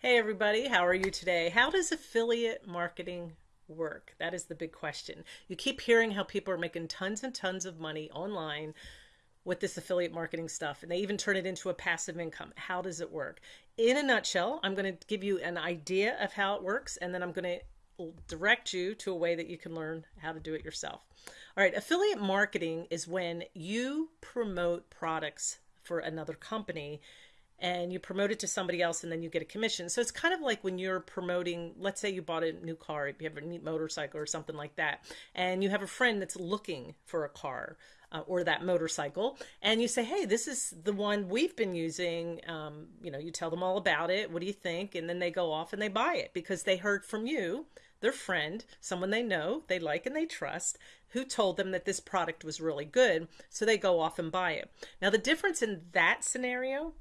Hey everybody, how are you today? How does affiliate marketing work? That is the big question. You keep hearing how people are making tons and tons of money online with this affiliate marketing stuff and they even turn it into a passive income. How does it work? In a nutshell, I'm going to give you an idea of how it works and then I'm going to direct you to a way that you can learn how to do it yourself. All right, affiliate marketing is when you promote products for another company and you promote it to somebody else and then you get a commission. So it's kind of like when you're promoting, let's say you bought a new car, you have a neat motorcycle or something like that, and you have a friend that's looking for a car. Uh, or that motorcycle and you say hey this is the one we've been using um, you know you tell them all about it what do you think and then they go off and they buy it because they heard from you their friend someone they know they like and they trust who told them that this product was really good so they go off and buy it now the difference in that scenario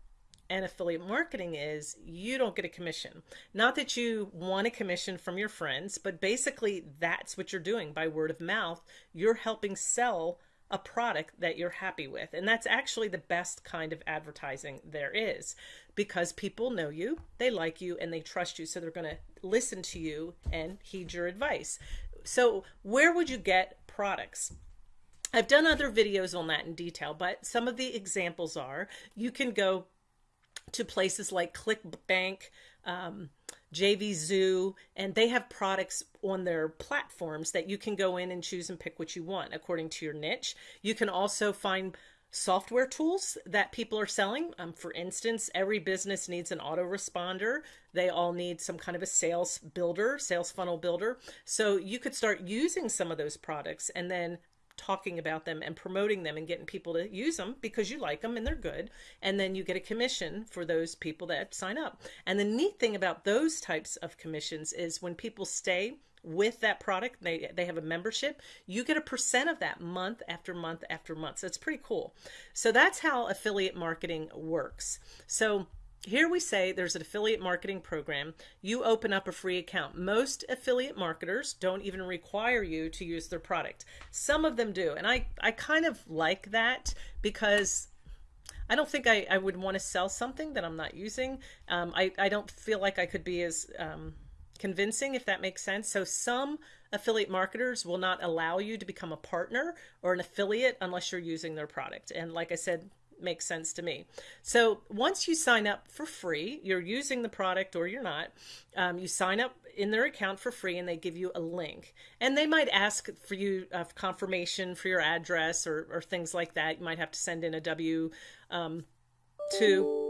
and affiliate marketing is you don't get a commission. Not that you want a commission from your friends, but basically that's what you're doing by word of mouth. You're helping sell a product that you're happy with. And that's actually the best kind of advertising there is because people know you, they like you, and they trust you. So they're going to listen to you and heed your advice. So, where would you get products? I've done other videos on that in detail, but some of the examples are you can go to places like ClickBank, um, JVZoo, and they have products on their platforms that you can go in and choose and pick what you want according to your niche. You can also find software tools that people are selling. Um, for instance, every business needs an autoresponder. They all need some kind of a sales builder, sales funnel builder. So you could start using some of those products and then talking about them and promoting them and getting people to use them because you like them and they're good. And then you get a commission for those people that sign up. And the neat thing about those types of commissions is when people stay with that product, they, they have a membership, you get a percent of that month after month after month. So it's pretty cool. So that's how affiliate marketing works. So here we say there's an affiliate marketing program. You open up a free account. Most affiliate marketers don't even require you to use their product. Some of them do. And I, I kind of like that because I don't think I, I would want to sell something that I'm not using. Um, I, I don't feel like I could be as um, convincing, if that makes sense. So some affiliate marketers will not allow you to become a partner or an affiliate unless you're using their product. And like I said, makes sense to me. So once you sign up for free, you're using the product or you're not, um, you sign up in their account for free and they give you a link. And they might ask for you uh, confirmation for your address or, or things like that. You might have to send in a W um, to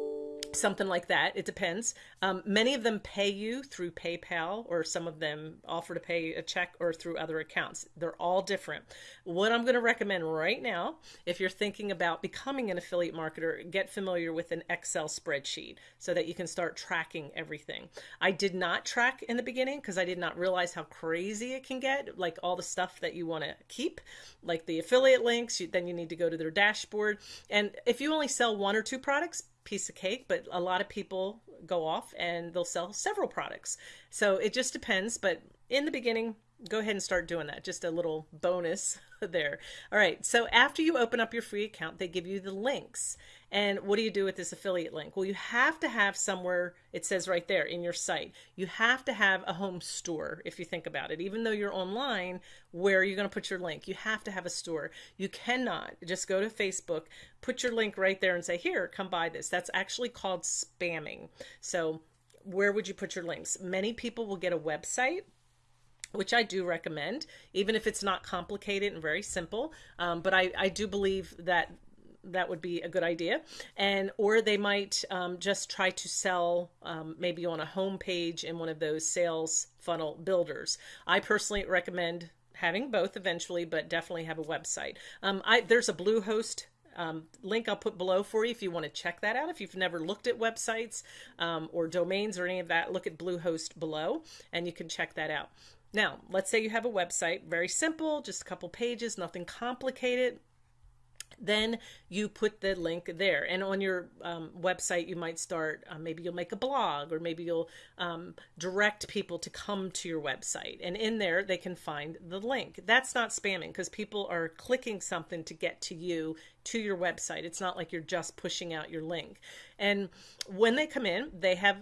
something like that. It depends. Um, many of them pay you through PayPal, or some of them offer to pay a check or through other accounts. They're all different. What I'm going to recommend right now, if you're thinking about becoming an affiliate marketer, get familiar with an Excel spreadsheet so that you can start tracking everything. I did not track in the beginning because I did not realize how crazy it can get, like all the stuff that you want to keep, like the affiliate links. You, then you need to go to their dashboard. And if you only sell one or two products, piece of cake, but a lot of people go off and they'll sell several products. So it just depends. But in the beginning, go ahead and start doing that. Just a little bonus there. All right. So after you open up your free account, they give you the links. And what do you do with this affiliate link? Well, you have to have somewhere, it says right there in your site, you have to have a home store if you think about it. Even though you're online, where are you going to put your link? You have to have a store. You cannot just go to Facebook, put your link right there and say, here, come buy this. That's actually called spamming. So where would you put your links? Many people will get a website which I do recommend, even if it's not complicated and very simple. Um, but I, I do believe that that would be a good idea and or they might um, just try to sell um, maybe on a home page in one of those sales funnel builders i personally recommend having both eventually but definitely have a website um, I, there's a bluehost um, link I'll put below for you if you want to check that out. If you've never looked at websites um, or domains or any of that, look at Bluehost below and you can check that out. Now, let's say you have a website, very simple, just a couple pages, nothing complicated then you put the link there. And on your um, website you might start uh, maybe you'll make a blog or maybe you'll um, direct people to come to your website. And in there they can find the link. That's not spamming because people are clicking something to get to you to your website. It's not like you're just pushing out your link. And when they come in they have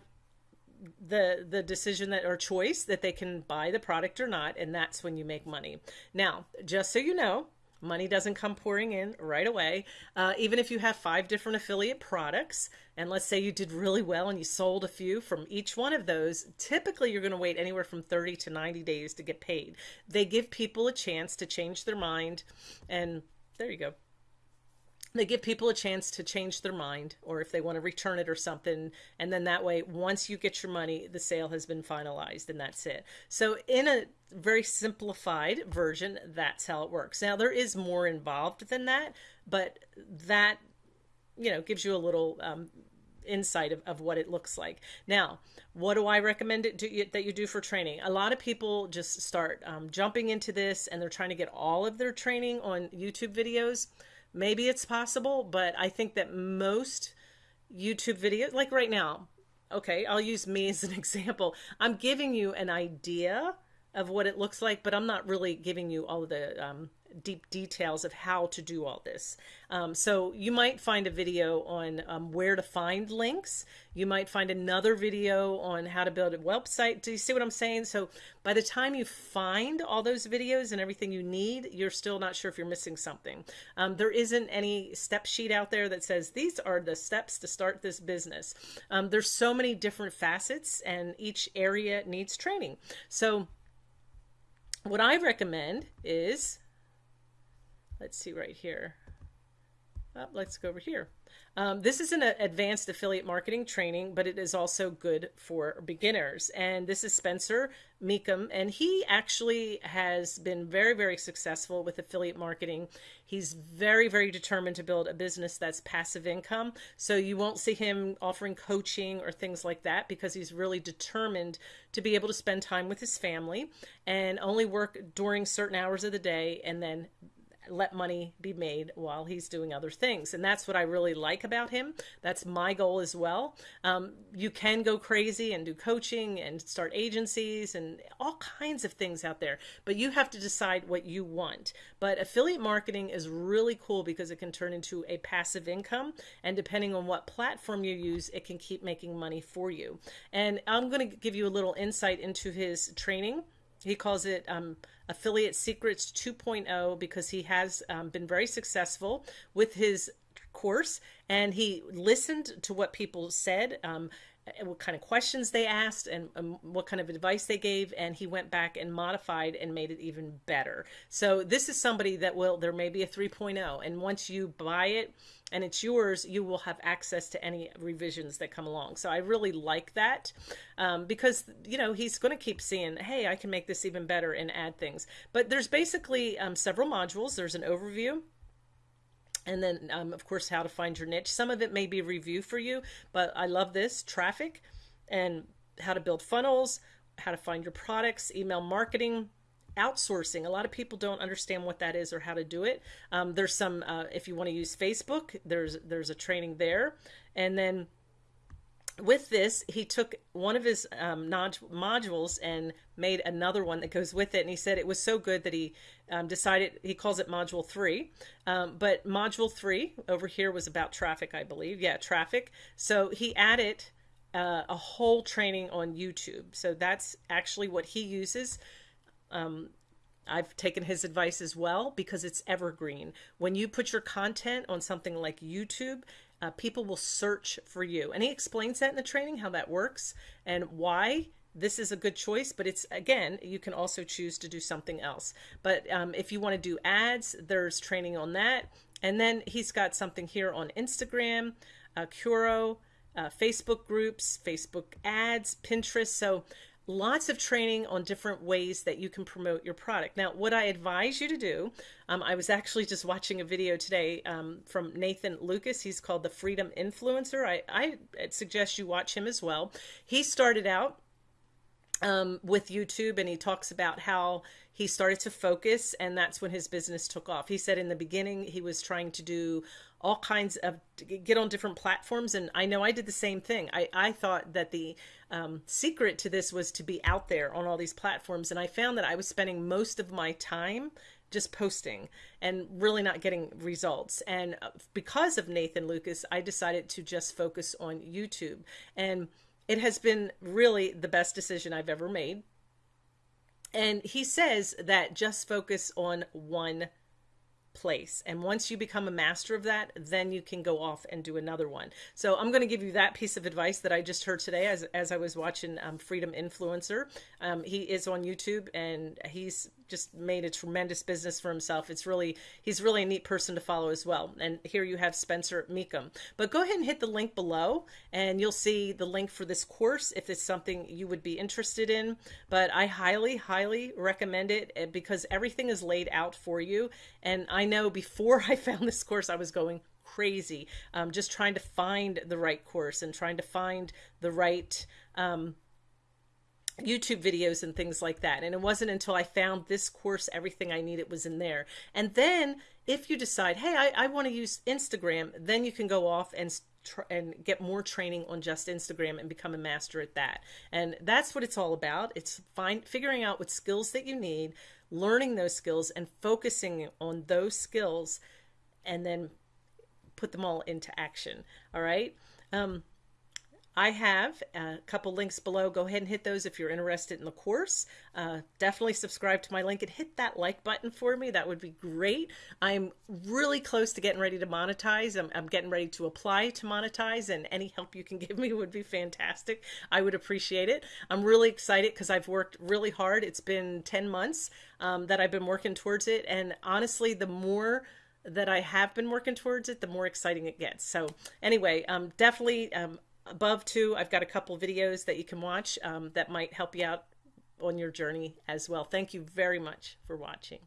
the the decision that or choice that they can buy the product or not and that's when you make money. Now just so you know money doesn't come pouring in right away. Uh, even if you have five different affiliate products and let's say you did really well and you sold a few from each one of those typically you're going to wait anywhere from 30 to 90 days to get paid. They give people a chance to change their mind and there you go they give people a chance to change their mind or if they want to return it or something. And then that way once you get your money the sale has been finalized and that's it. So in a very simplified version that's how it works. Now there is more involved than that but that you know gives you a little um, insight of, of what it looks like. Now what do i recommend it do, that you do for training? A lot of people just start um, jumping into this and they're trying to get all of their training on youtube videos Maybe it's possible, but I think that most YouTube videos, like right now, okay, I'll use me as an example. I'm giving you an idea of what it looks like, but I'm not really giving you all the um, deep details of how to do all this. Um, so you might find a video on um, where to find links. You might find another video on how to build a website. Do you see what I'm saying? So by the time you find all those videos and everything you need, you're still not sure if you're missing something. Um, there isn't any step sheet out there that says these are the steps to start this business. Um, there's so many different facets and each area needs training. So what I recommend is let's see right here. Oh, let's go over here. Um, this is an advanced affiliate marketing training, but it is also good for beginners. And this is Spencer Mecham, and he actually has been very, very successful with affiliate marketing. He's very, very determined to build a business that's passive income. So you won't see him offering coaching or things like that because he's really determined to be able to spend time with his family and only work during certain hours of the day and then let money be made while he's doing other things. And that's what I really like about him. That's my goal as well. Um, you can go crazy and do coaching and start agencies and all kinds of things out there, but you have to decide what you want. But affiliate marketing is really cool because it can turn into a passive income. And depending on what platform you use, it can keep making money for you. And I'm going to give you a little insight into his training he calls it um, Affiliate Secrets 2.0 because he has um, been very successful with his course and he listened to what people said. Um, what kind of questions they asked and um, what kind of advice they gave and he went back and modified and made it even better. So this is somebody that will there may be a 3.0 and once you buy it and it's yours you will have access to any revisions that come along. So i really like that um, because you know he's going to keep seeing hey i can make this even better and add things. But there's basically um, several modules. There's an overview and then um, of course how to find your niche. Some of it may be review for you but i love this traffic and how to build funnels how to find your products email marketing outsourcing. A lot of people don't understand what that is or how to do it. Um, there's some uh, if you want to use facebook there's there's a training there. And then with this, he took one of his um, modules and made another one that goes with it. And he said it was so good that he um, decided, he calls it module three. Um, but module three over here was about traffic, I believe. Yeah, traffic. So he added uh, a whole training on YouTube. So that's actually what he uses. Um, I've taken his advice as well because it's evergreen. When you put your content on something like YouTube, uh, people will search for you. And he explains that in the training, how that works and why this is a good choice, but it's again, you can also choose to do something else. But um, if you want to do ads, there's training on that. And then he's got something here on Instagram, uh, Quora, uh, Facebook groups, Facebook ads, Pinterest. So lots of training on different ways that you can promote your product. Now, what I advise you to do, um, I was actually just watching a video today um, from Nathan Lucas. He's called the Freedom Influencer. I, I suggest you watch him as well. He started out um, with YouTube and he talks about how he started to focus and that's when his business took off. He said in the beginning he was trying to do all kinds of get on different platforms and i know i did the same thing. I, I thought that the um, secret to this was to be out there on all these platforms and i found that i was spending most of my time just posting and really not getting results. And uh, because of nathan lucas i decided to just focus on youtube. And it has been really the best decision I've ever made. And he says that just focus on one place. And once you become a master of that, then you can go off and do another one. So I'm going to give you that piece of advice that I just heard today as, as I was watching um, Freedom Influencer. Um, he is on YouTube and he's just made a tremendous business for himself. It's really, he's really a neat person to follow as well. And here you have Spencer Mecham. But go ahead and hit the link below and you'll see the link for this course if it's something you would be interested in. But I highly, highly recommend it eh, because everything is laid out for you. And I know before I found this course, I was going crazy, um, just trying to find the right course and trying to find the right um, YouTube videos and things like that. And it wasn't until I found this course, everything I needed was in there. And then if you decide, hey, I, I want to use Instagram, then you can go off and and get more training on just Instagram and become a master at that. And that's what it's all about. It's find figuring out what skills that you need, learning those skills and focusing on those skills and then put them all into action. All right? Um, I have a couple links below. Go ahead and hit those if you're interested in the course. Uh, definitely subscribe to my link and hit that like button for me. That would be great. I'm really close to getting ready to monetize. I'm, I'm getting ready to apply to monetize, and any help you can give me would be fantastic. I would appreciate it. I'm really excited because I've worked really hard. It's been 10 months um, that I've been working towards it. And honestly, the more that I have been working towards it, the more exciting it gets. So anyway, um, definitely um, above too, I've got a couple videos that you can watch um, that might help you out on your journey as well. Thank you very much for watching.